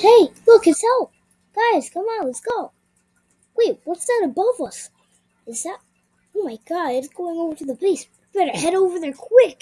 Hey, look, it's help! Guys, come on, let's go! Wait, what's that above us? Is that. Oh my god, it's going over to the base. Better head over there quick!